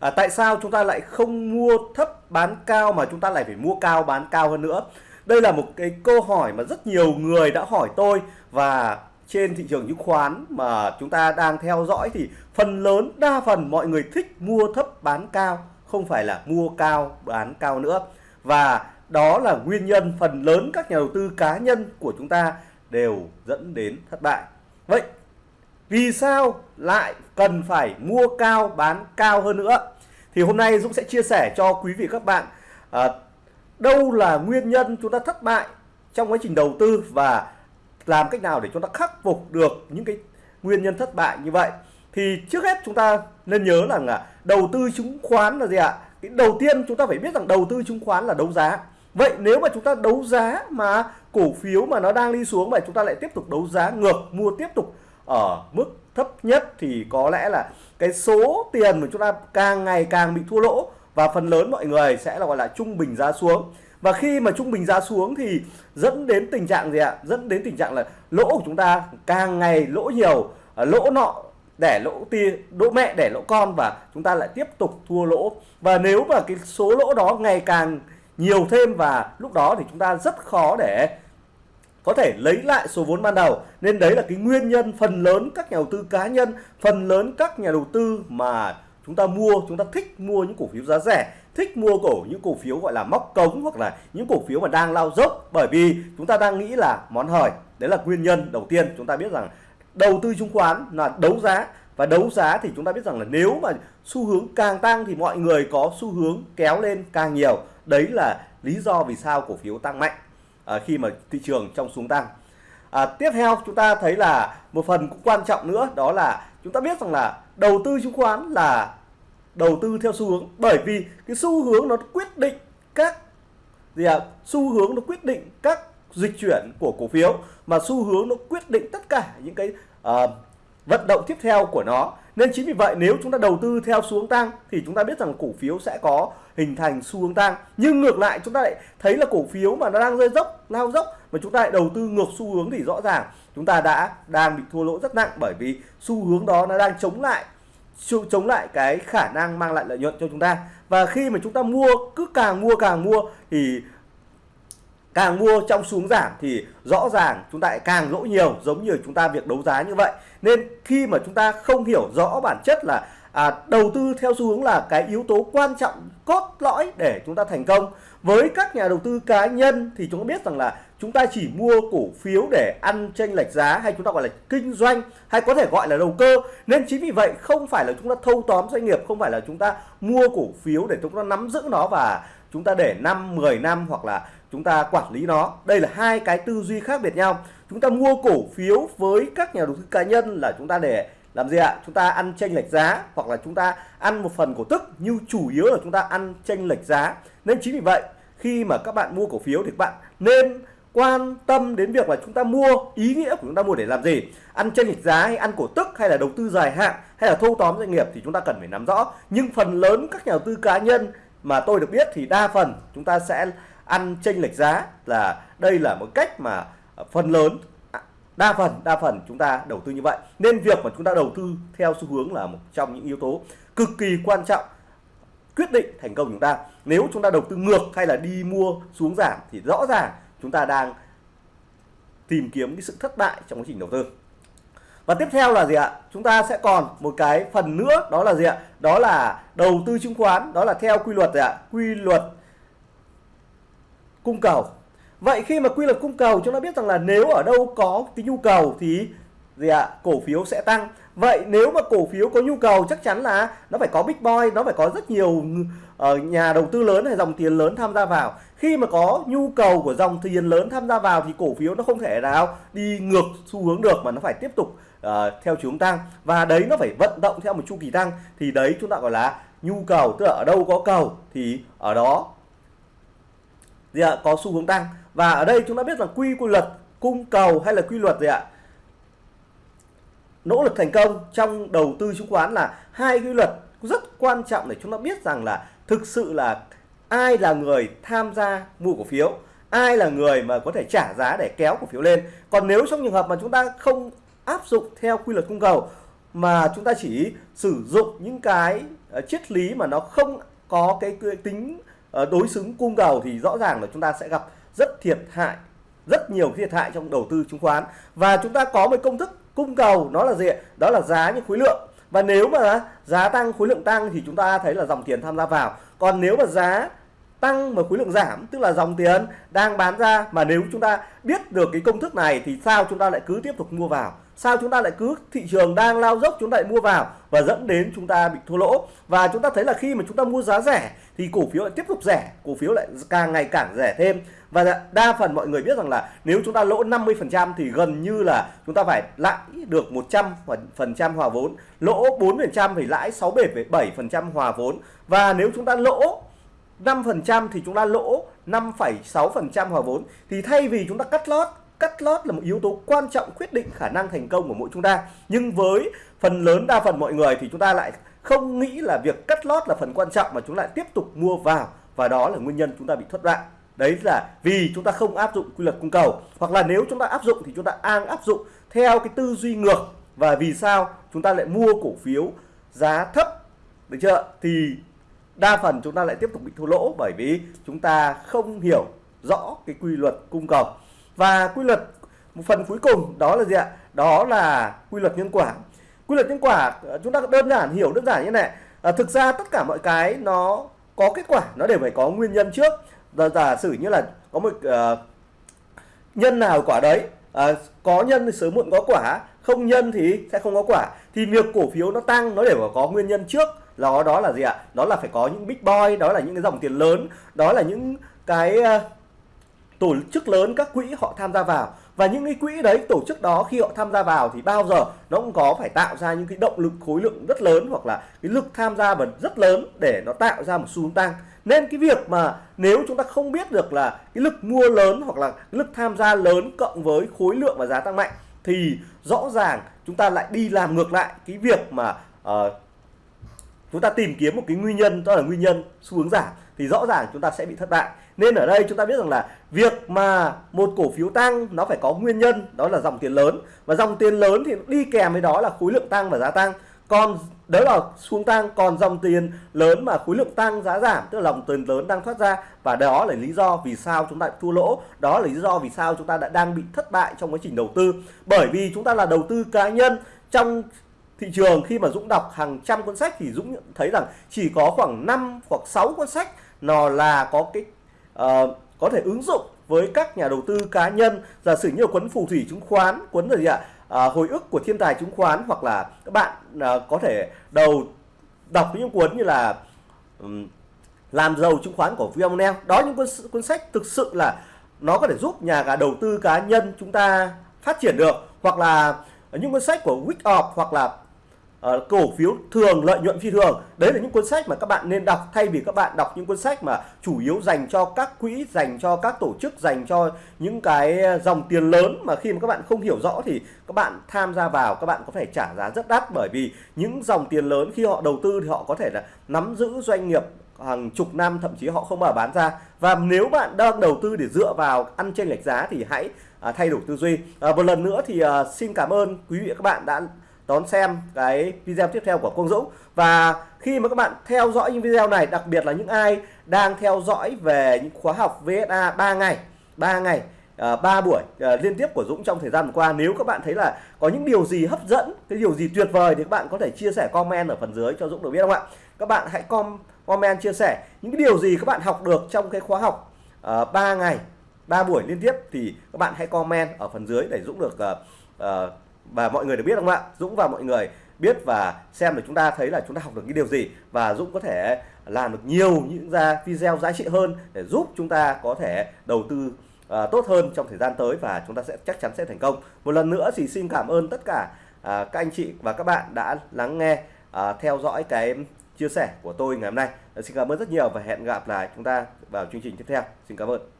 à, tại sao chúng ta lại không mua thấp bán cao mà chúng ta lại phải mua cao bán cao hơn nữa? Đây là một cái câu hỏi mà rất nhiều người đã hỏi tôi và trên thị trường chứng khoán mà chúng ta đang theo dõi thì phần lớn đa phần mọi người thích mua thấp bán cao không phải là mua cao bán cao nữa. Và đó là nguyên nhân phần lớn các nhà đầu tư cá nhân của chúng ta đều dẫn đến thất bại. Vậy vì sao lại cần phải mua cao bán cao hơn nữa? Thì hôm nay Dũng sẽ chia sẻ cho quý vị các bạn à, đâu là nguyên nhân chúng ta thất bại trong quá trình đầu tư và làm cách nào để chúng ta khắc phục được những cái nguyên nhân thất bại như vậy. Thì trước hết chúng ta nên nhớ rằng là đầu tư chứng khoán là gì ạ? Cái đầu tiên chúng ta phải biết rằng đầu tư chứng khoán là đấu giá. Vậy nếu mà chúng ta đấu giá mà cổ phiếu mà nó đang đi xuống vậy chúng ta lại tiếp tục đấu giá ngược mua tiếp tục ở mức thấp nhất thì có lẽ là cái số tiền mà chúng ta càng ngày càng bị thua lỗ và phần lớn mọi người sẽ là gọi là trung bình giá xuống. Và khi mà trung bình giá xuống thì dẫn đến tình trạng gì ạ? Dẫn đến tình trạng là lỗ của chúng ta càng ngày lỗ nhiều à, lỗ nọ để lỗ tia, lỗ mẹ để lỗ con và chúng ta lại tiếp tục thua lỗ. Và nếu mà cái số lỗ đó ngày càng nhiều thêm và lúc đó thì chúng ta rất khó để có thể lấy lại số vốn ban đầu. Nên đấy là cái nguyên nhân phần lớn các nhà đầu tư cá nhân, phần lớn các nhà đầu tư mà chúng ta mua, chúng ta thích mua những cổ phiếu giá rẻ, thích mua cổ, những cổ phiếu gọi là móc cống hoặc là những cổ phiếu mà đang lao dốc. Bởi vì chúng ta đang nghĩ là món hời đấy là nguyên nhân đầu tiên chúng ta biết rằng đầu tư chứng khoán là đấu giá. Và đấu giá thì chúng ta biết rằng là nếu mà xu hướng càng tăng thì mọi người có xu hướng kéo lên càng nhiều. Đấy là lý do vì sao cổ phiếu tăng mạnh à, khi mà thị trường trong xuống tăng. À, tiếp theo chúng ta thấy là một phần cũng quan trọng nữa đó là chúng ta biết rằng là đầu tư chứng khoán là đầu tư theo xu hướng. Bởi vì cái xu hướng nó quyết định các gì à, xu hướng nó quyết định các dịch chuyển của cổ phiếu mà xu hướng nó quyết định tất cả những cái uh, vận động tiếp theo của nó. Nên chính vì vậy nếu chúng ta đầu tư theo xuống tăng thì chúng ta biết rằng cổ phiếu sẽ có hình thành xu hướng tăng. Nhưng ngược lại, chúng ta lại thấy là cổ phiếu mà nó đang rơi dốc, lao dốc, mà chúng ta lại đầu tư ngược xu hướng thì rõ ràng chúng ta đã đang bị thua lỗ rất nặng bởi vì xu hướng đó nó đang chống lại chống lại cái khả năng mang lại lợi nhuận cho chúng ta. Và khi mà chúng ta mua, cứ càng mua càng mua thì càng mua trong xuống giảm thì rõ ràng chúng ta lại càng lỗ nhiều, giống như chúng ta việc đấu giá như vậy. Nên khi mà chúng ta không hiểu rõ bản chất là à, đầu tư theo xu hướng là cái yếu tố quan trọng cốt lõi để chúng ta thành công với các nhà đầu tư cá nhân thì chúng ta biết rằng là chúng ta chỉ mua cổ phiếu để ăn tranh lệch giá hay chúng ta gọi là kinh doanh hay có thể gọi là đầu cơ nên chính vì vậy không phải là chúng ta thâu tóm doanh nghiệp không phải là chúng ta mua cổ phiếu để chúng ta nắm giữ nó và chúng ta để 5 10 năm hoặc là chúng ta quản lý nó đây là hai cái tư duy khác biệt nhau chúng ta mua cổ phiếu với các nhà đầu tư cá nhân là chúng ta để làm gì ạ? Chúng ta ăn tranh lệch giá hoặc là chúng ta ăn một phần cổ tức, nhưng chủ yếu là chúng ta ăn tranh lệch giá. Nên chính vì vậy, khi mà các bạn mua cổ phiếu thì các bạn nên quan tâm đến việc là chúng ta mua ý nghĩa của chúng ta mua để làm gì? Ăn tranh lệch giá hay ăn cổ tức hay là đầu tư dài hạn hay là thâu tóm doanh nghiệp thì chúng ta cần phải nắm rõ. Nhưng phần lớn các nhà đầu tư cá nhân mà tôi được biết thì đa phần chúng ta sẽ ăn tranh lệch giá là đây là một cách mà phần lớn đa phần đa phần chúng ta đầu tư như vậy. Nên việc mà chúng ta đầu tư theo xu hướng là một trong những yếu tố cực kỳ quan trọng, quyết định thành công chúng ta. Nếu chúng ta đầu tư ngược hay là đi mua xuống giảm thì rõ ràng chúng ta đang tìm kiếm cái sự thất bại trong quá trình đầu tư. Và tiếp theo là gì ạ? Chúng ta sẽ còn một cái phần nữa, đó là gì ạ? Đó là đầu tư chứng khoán, đó là theo quy luật gì ạ? Quy luật cung cầu vậy khi mà quy luật cung cầu chúng ta biết rằng là nếu ở đâu có cái nhu cầu thì gì ạ? Cổ phiếu sẽ tăng. Vậy nếu mà cổ phiếu có nhu cầu chắc chắn là nó phải có big boy nó phải có rất nhiều uh, nhà đầu tư lớn hay dòng tiền lớn tham gia vào. Khi mà có nhu cầu của dòng tiền lớn tham gia vào thì cổ phiếu nó không thể nào đi ngược xu hướng được mà nó phải tiếp tục uh, theo chiều hướng tăng. Và đấy nó phải vận động theo một chu kỳ tăng. Thì đấy chúng ta gọi là nhu cầu tức là ở đâu có cầu thì ở đó gì ạ có xu hướng tăng. Và ở đây chúng ta biết rằng quy quy luật cung cầu hay là quy luật gì ạ? Nỗ lực thành công trong đầu tư chứng khoán là hai quy luật rất quan trọng để chúng ta biết rằng là thực sự là ai là người tham gia mua cổ phiếu ai là người mà có thể trả giá để kéo cổ phiếu lên. Còn nếu trong trường hợp mà chúng ta không áp dụng theo quy luật cung cầu mà chúng ta chỉ sử dụng những cái ờ, triết lý mà nó không có cái, tính Ờ, đối xứng cung cầu thì rõ ràng là chúng ta sẽ gặp rất thiệt hại, rất nhiều thiệt hại trong đầu tư chứng khoán. Và chúng ta có một công thức cung cầu, nó là gì đó là giá như khối lượng. Và nếu mà giá tăng, khối lượng tăng thì chúng ta thấy là dòng tiền tham gia vào. Còn nếu mà giá tăng mà khối lượng giảm, tức là dòng tiền đang bán ra, mà nếu chúng ta biết được cái công thức này thì sao chúng ta lại cứ tiếp tục mua vào? Sao chúng ta lại cứ thị trường đang lao dốc chúng ta lại mua vào và dẫn đến chúng ta bị thua lỗ và chúng ta thấy là khi mà chúng ta mua giá rẻ thì cổ phiếu lại tiếp tục rẻ cổ phiếu lại càng ngày càng rẻ thêm và đa phần mọi người biết rằng là nếu chúng ta lỗ 50% thì gần như là chúng ta phải lãi được 100% hòa vốn lỗ 4% thì lãi 67% hòa vốn và nếu chúng ta lỗ 5% thì chúng ta lỗ 5,6% hòa vốn thì thay vì chúng ta cắt lót cắt lót là một yếu tố quan trọng quyết định khả năng thành công của mỗi chúng ta. Nhưng với phần lớn đa phần mọi người thì chúng ta lại không nghĩ là việc cắt lót là phần quan trọng mà chúng lại tiếp tục mua vào và đó là nguyên nhân chúng ta bị thất bại. Đấy là vì chúng ta không áp dụng quy luật cung cầu. Hoặc là nếu chúng ta áp dụng thì chúng ta đang áp dụng theo cái tư duy ngược. Và vì sao chúng ta lại mua cổ phiếu giá thấp? Được chưa? Thì đa phần chúng ta lại tiếp tục bị thua lỗ bởi vì chúng ta không hiểu rõ cái quy luật cung cầu và quy luật một phần cuối cùng đó là gì ạ? Đó là quy luật nhân quả. Quy luật nhân quả ờ, chúng ta đơn giản hiểu đơn giản như này. À, thực ra tất cả mọi cái nó có kết quả nó đều phải có nguyên nhân trước. Giả, giả sử như là có một uh, nhân nào quả đấy à, có nhân thì sớm muộn có quả không nhân thì sẽ không có quả. Thì việc cổ phiếu nó tăng nó đều phải có nguyên nhân trước. Đó đó là gì ạ? Đó là phải có những big boy đó là những cái dòng tiền lớn đó là những cái uh, tổ chức lớn các quỹ họ tham gia vào. Và những cái quỹ đấy tổ chức đó khi họ tham gia vào thì bao giờ nó cũng có phải tạo ra những cái động lực khối lượng rất lớn hoặc là cái lực tham gia và rất lớn để nó tạo ra một xu hướng tăng. Nên cái việc mà nếu chúng ta không biết được là cái lực mua lớn hoặc là cái lực tham gia lớn cộng với khối lượng và giá tăng mạnh thì rõ ràng chúng ta lại đi làm ngược lại cái việc mà uh, chúng ta tìm kiếm một cái nguyên nhân, đó là nguyên nhân, xu hướng giảm, thì rõ ràng chúng ta sẽ bị thất bại. Nên ở đây chúng ta biết rằng là việc mà một cổ phiếu tăng, nó phải có nguyên nhân, đó là dòng tiền lớn. Và dòng tiền lớn thì đi kèm với đó là khối lượng tăng và giá tăng. Còn đấy là xuống tăng, còn dòng tiền lớn mà khối lượng tăng, giá giảm, tức là dòng tiền lớn đang thoát ra. Và đó là lý do vì sao chúng ta thua lỗ. Đó là lý do vì sao chúng ta đã đang bị thất bại trong quá trình đầu tư. Bởi vì chúng ta là đầu tư cá nhân, trong thị trường khi mà Dũng đọc hàng trăm cuốn sách thì Dũng thấy rằng chỉ có khoảng 5 hoặc 6 cuốn sách nó là có cái uh, có thể ứng dụng với các nhà đầu tư cá nhân. Giả sử như cuốn phù thủy chứng khoán cuốn gì ạ? À, hồi ức của thiên tài chứng khoán hoặc là các bạn à, có thể đầu đọc những cuốn như là um, làm giàu chứng khoán của Vionel đó những cuốn, cuốn sách thực sự là nó có thể giúp nhà cả đầu tư cá nhân chúng ta phát triển được. Hoặc là những cuốn sách của Wyckoff hoặc là uh, cổ phiếu thường lợi nhuận phi thường. Đấy là những cuốn sách mà các bạn nên đọc. Thay vì các bạn đọc những cuốn sách mà chủ yếu dành cho các quỹ dành cho các tổ chức dành cho những cái dòng tiền lớn mà khi mà các bạn không hiểu rõ thì các bạn tham gia vào các bạn có thể trả giá rất đắt. Bởi vì những dòng tiền lớn khi họ đầu tư thì họ có thể là nắm giữ doanh nghiệp hàng chục năm thậm chí họ không mở bán ra. Và nếu bạn đang đầu tư để dựa vào ăn chênh lệch giá thì hãy à, thay đổi tư duy. À, một lần nữa thì à, xin cảm ơn quý vị và các bạn đã đón xem cái video tiếp theo của Quang Dũng. Và khi mà các bạn theo dõi những video này đặc biệt là những ai đang theo dõi về những khóa học VSA 3 ngày 3 ngày ờ, à, 3 buổi à, liên tiếp của Dũng trong thời gian vừa qua nếu các bạn thấy là có những điều gì hấp dẫn cái điều gì tuyệt vời thì các bạn có thể chia sẻ comment ở phần dưới cho Dũng được biết không ạ? Các bạn hãy com comment chia sẻ những cái điều gì các bạn học được trong cái khóa học ờ, uh, 3 ngày 3 buổi liên tiếp thì các bạn hãy comment ở phần dưới để Dũng được uh, uh, và mọi người được biết không ạ? Dũng và mọi người biết và xem được chúng ta thấy là chúng ta học được cái điều gì. Và Dũng có thể làm được nhiều những ra video giá trị hơn để giúp chúng ta có thể đầu tư uh, tốt hơn trong thời gian tới và chúng ta sẽ chắc chắn sẽ thành công. Một lần nữa thì xin cảm ơn tất cả uh, các anh chị và các bạn đã lắng nghe uh, theo dõi cái chia sẻ của tôi ngày hôm nay. Xin cảm ơn rất nhiều và hẹn gặp lại chúng ta vào chương trình tiếp theo. Xin cảm ơn.